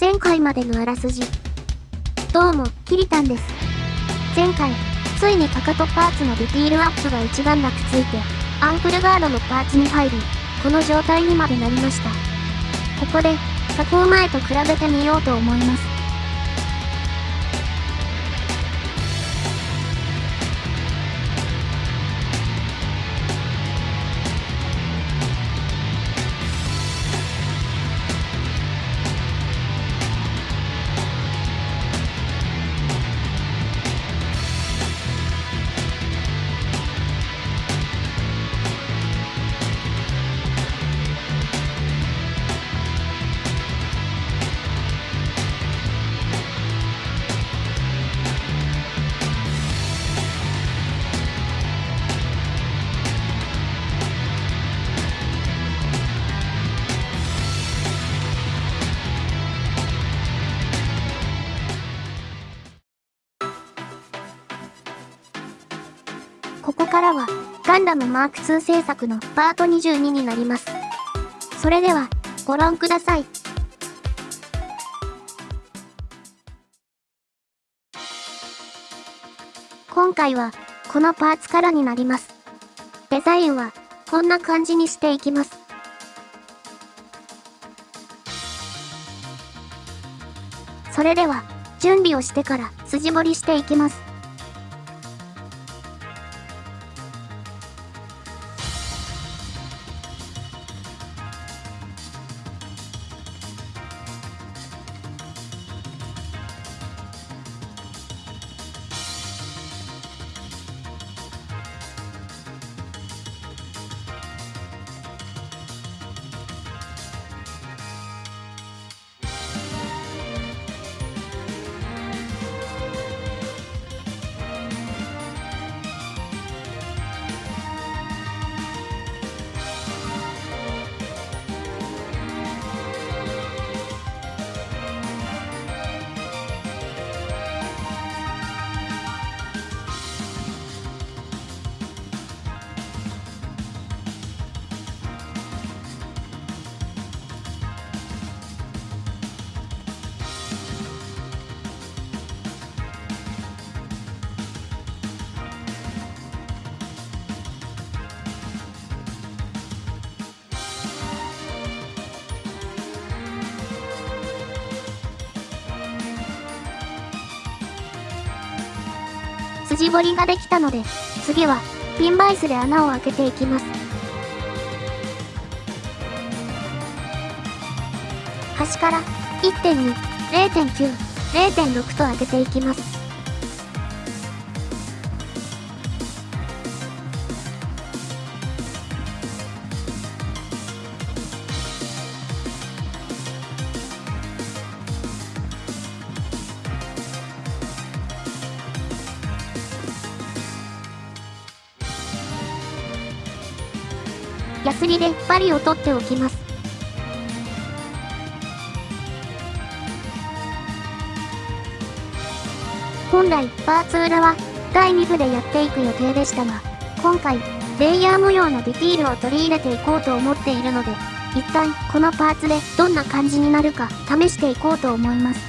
前回までのあらすじ。どうも、キリタンです。前回、ついにかかとパーツのディティールアップが一段落ついて、アンクルガードのパーツに入り、この状態にまでなりました。ここで、加工前と比べてみようと思います。ガンダムマーク2制作のパート22になります。それでは、ご覧ください。今回は、このパーツからになります。デザインは、こんな感じにしていきます。それでは、準備をしてから筋彫りしていきます。筋彫りができたので、次は、ピンバイスで穴を開けていきます。端から1.2、0.9、0.6と開けていきます。ヤスリで針を取っておきます。本来、パーツ裏は第2部でやっていく予定でしたが、今回、レイヤー模様のディティールを取り入れていこうと思っているので、一旦このパーツでどんな感じになるか試していこうと思います。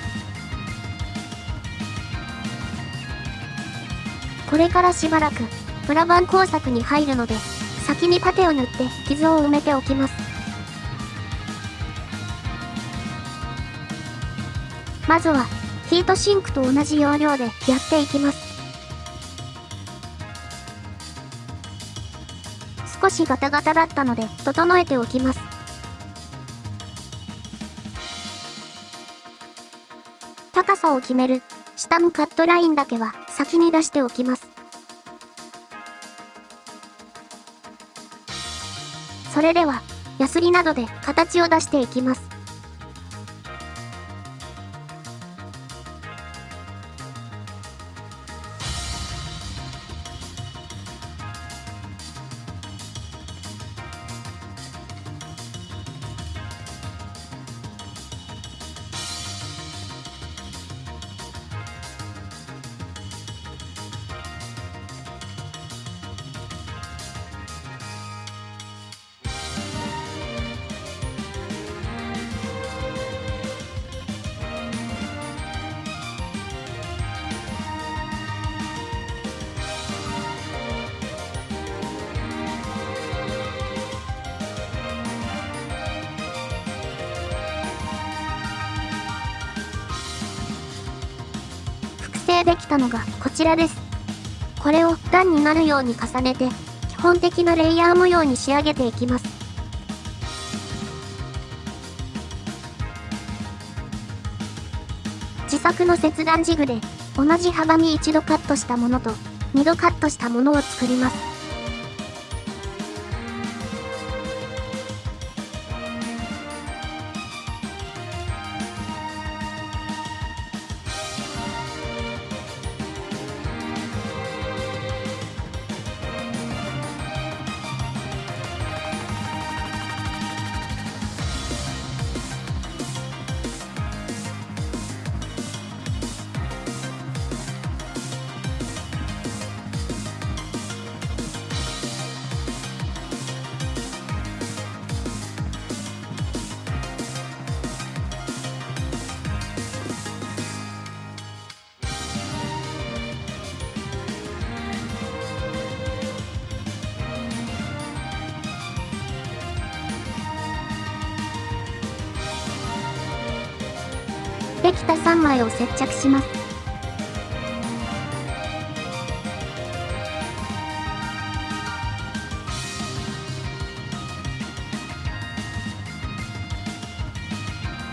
これからしばらく、プラバン工作に入るので、先にパテを塗って傷を埋めておきます。まずは、ヒートシンクと同じ要領でやっていきます。少しガタガタだったので整えておきます。高さを決める下のカットラインだけは先に出しておきます。それでは、ヤスリなどで形を出していきます。できたのがこちらです。これを段になるように重ねて、基本的なレイヤー模様に仕上げていきます。自作の切断ジグで、同じ幅に一度カットしたものと、二度カットしたものを作ります。できた3枚を接着します。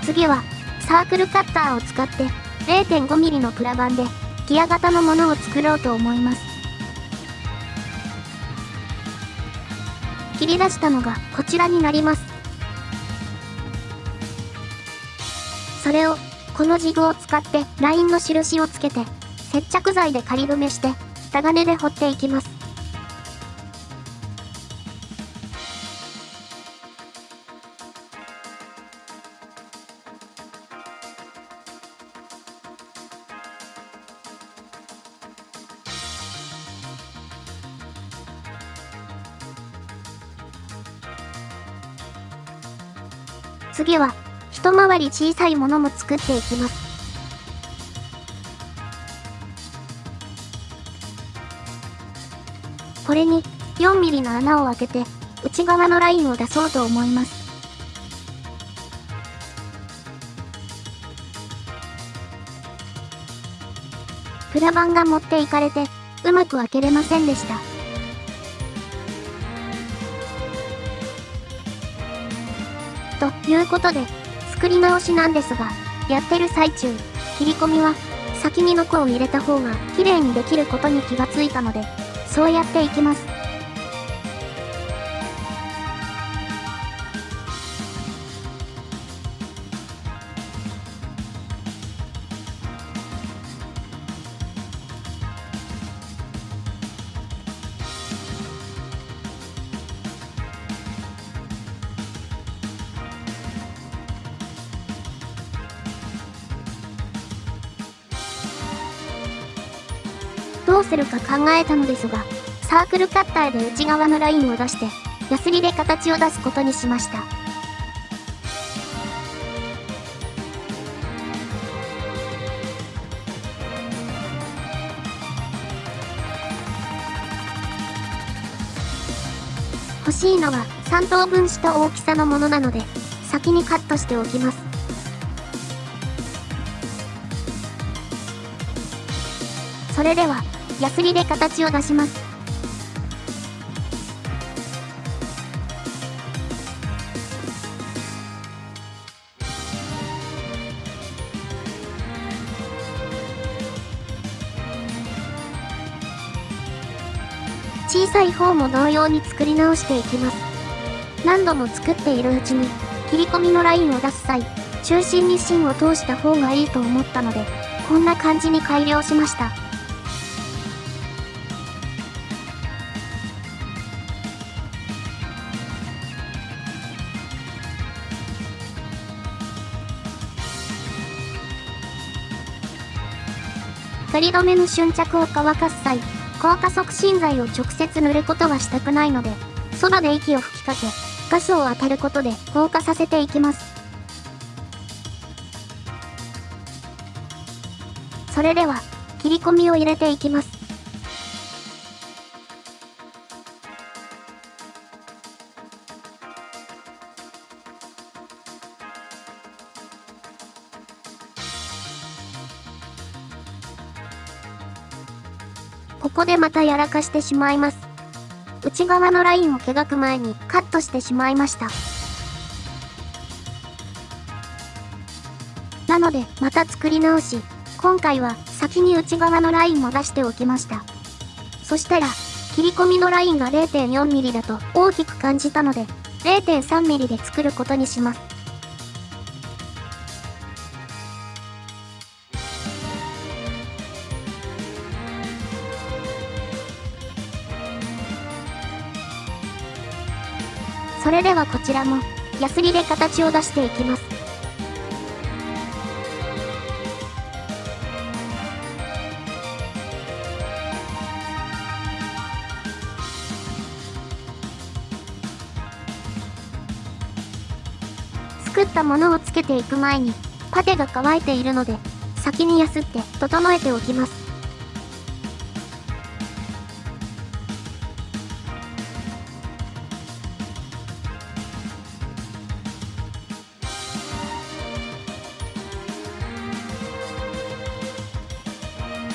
次は、サークルカッターを使って 0.5mm のプラ板でギア型のものを作ろうと思います。切り出したのがこちらになります。それをこのジグを使ってラインの印をつけて、接着剤で仮止めして、タガネで彫っていきます。次は一回り小さいものも作っていきます。これに 4mm の穴を開けて内側のラインを出そうと思います。プラ板が持っていかれてうまく開けれませんでした。ということで、作り直しなんですが、やってる最中、切り込みは、先にノコを入れた方が綺麗にできることに気がついたので、そうやっていきます。どうするか考えたのですが、サークルカッターで内側のラインを出して、ヤスリで形を出すことにしました。欲しいのは3等分した大きさのものなので、先にカットしておきます。それでは、ヤスリで形を出します。小さい方も同様に作り直していきます。何度も作っているうちに、切り込みのラインを出す際、中心に芯を通した方がいいと思ったので、こんな感じに改良しました。仮止めの瞬着を乾かす際、硬化促進剤を直接塗ることはしたくないので、そばで息を吹きかけ、ガスを当たることで硬化させていきます。それでは、切り込みを入れていきます。ここでまたやらかしてしまいます。内側のラインを描く前にカットしてしまいました。なので、また作り直し、今回は先に内側のラインも出しておきました。そしたら、切り込みのラインが 0.4mm だと大きく感じたので、0.3mm で作ることにします。れではこちらも、ヤスリで形を出していきます。作ったものをつけていく前に、パテが乾いているので、先にやすって整えておきます。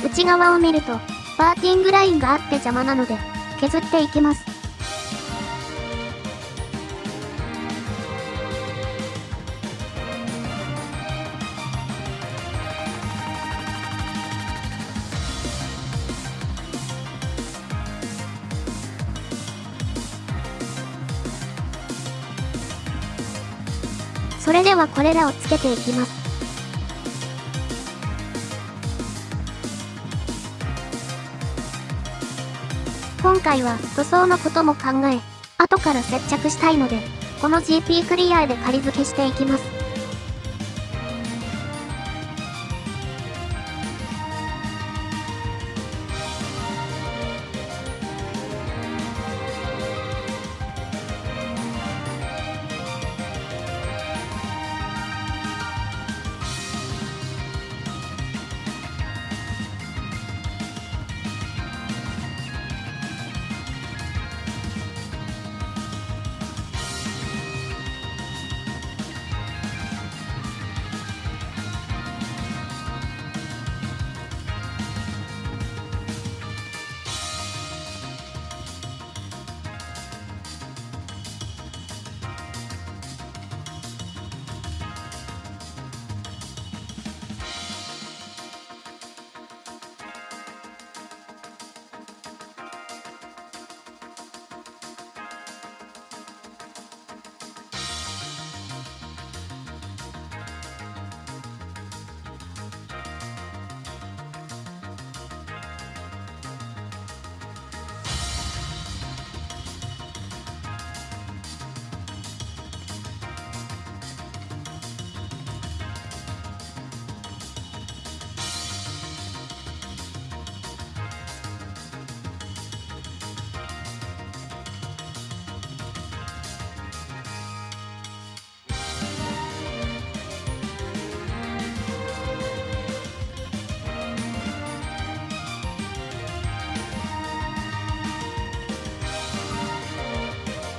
内側を見ると、パーティングラインがあって邪魔なので、削っていきます。それではこれらをつけていきます。今回は塗装のことも考え、後から接着したいので、この GP クリアで仮付けしていきます。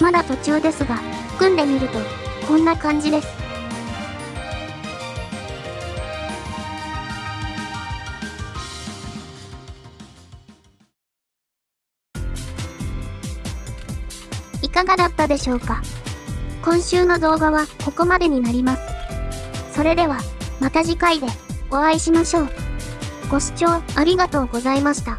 まだ途中ですが、組んでみると、こんな感じです。いかがだったでしょうか？今週の動画はここまでになります。それでは、また次回でお会いしましょう。ご視聴ありがとうございました。